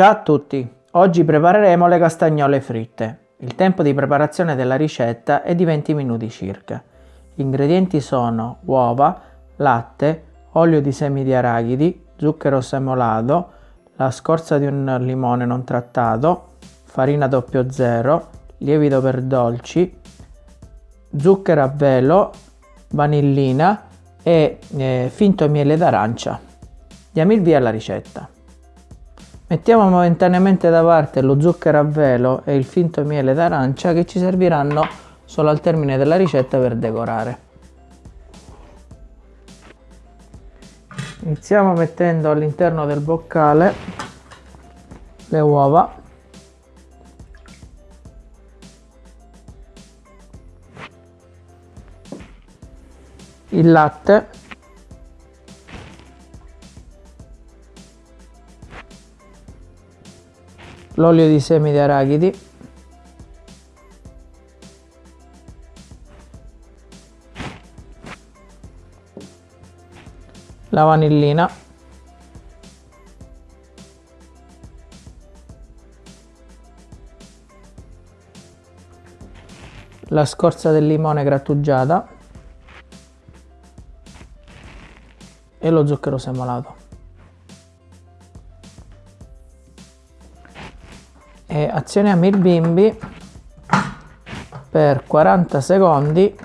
Ciao a tutti! Oggi prepareremo le castagnole fritte. Il tempo di preparazione della ricetta è di 20 minuti circa. Gli ingredienti sono uova, latte, olio di semi di arachidi, zucchero semolato, la scorza di un limone non trattato, farina 00, lievito per dolci, zucchero a velo, vanillina e eh, finto miele d'arancia. Diamo il via alla ricetta. Mettiamo momentaneamente da parte lo zucchero a velo e il finto miele d'arancia che ci serviranno solo al termine della ricetta per decorare. Iniziamo mettendo all'interno del boccale le uova il latte l'olio di semi di arachidi. La vanillina. La scorza del limone grattugiata. E lo zucchero semolato e azioniamo il bimbi per 40 secondi.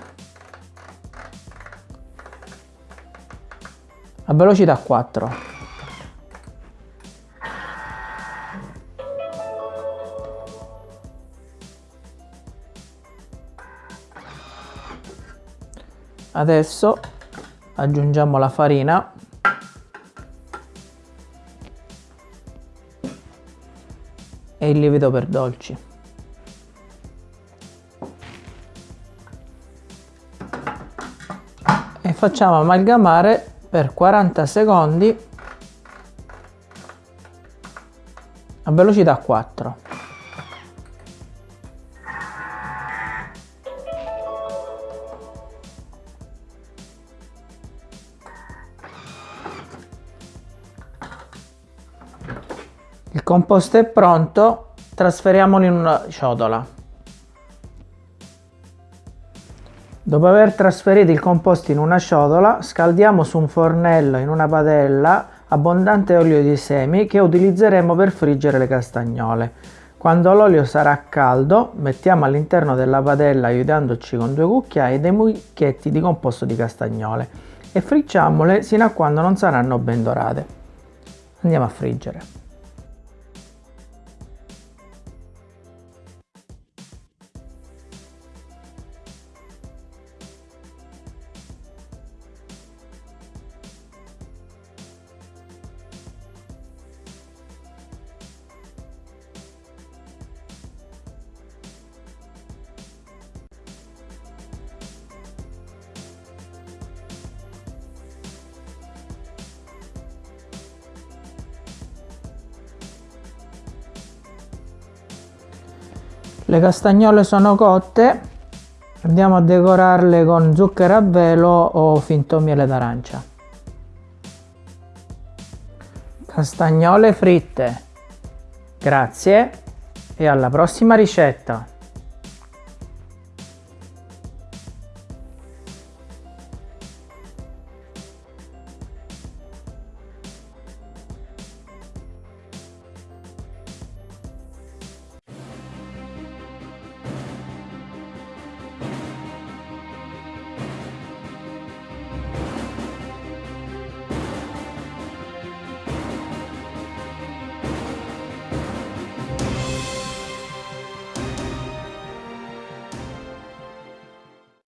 A velocità 4 adesso aggiungiamo la farina e il lievito per dolci. E facciamo amalgamare per 40 secondi a velocità 4. Il composto è pronto, trasferiamolo in una ciotola. Dopo aver trasferito il composto in una ciotola, scaldiamo su un fornello in una padella abbondante olio di semi che utilizzeremo per friggere le castagnole. Quando l'olio sarà caldo, mettiamo all'interno della padella, aiutandoci con due cucchiai, dei mucchietti di composto di castagnole e fricciamole sino a quando non saranno ben dorate. Andiamo a friggere. Le castagnole sono cotte. Andiamo a decorarle con zucchero a velo o finto miele d'arancia. Castagnole fritte. Grazie e alla prossima ricetta